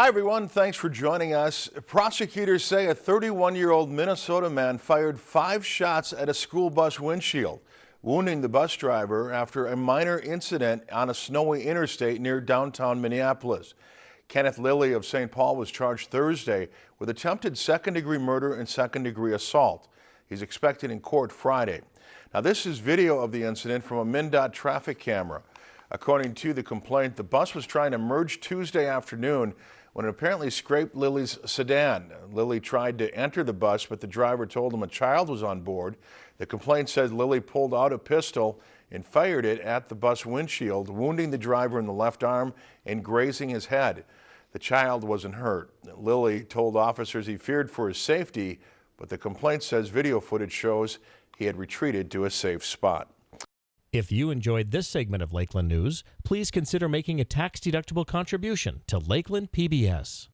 Hi, everyone. Thanks for joining us. Prosecutors say a 31 year old Minnesota man fired five shots at a school bus windshield, wounding the bus driver after a minor incident on a snowy interstate near downtown Minneapolis. Kenneth Lilly of St. Paul was charged Thursday with attempted second degree murder and second degree assault. He's expected in court Friday. Now, this is video of the incident from a MnDOT traffic camera. According to the complaint, the bus was trying to merge Tuesday afternoon when it apparently scraped Lilly's sedan. Lilly tried to enter the bus, but the driver told him a child was on board. The complaint said Lilly pulled out a pistol and fired it at the bus windshield, wounding the driver in the left arm and grazing his head. The child wasn't hurt. Lilly told officers he feared for his safety, but the complaint says video footage shows he had retreated to a safe spot. If you enjoyed this segment of Lakeland News, please consider making a tax-deductible contribution to Lakeland PBS.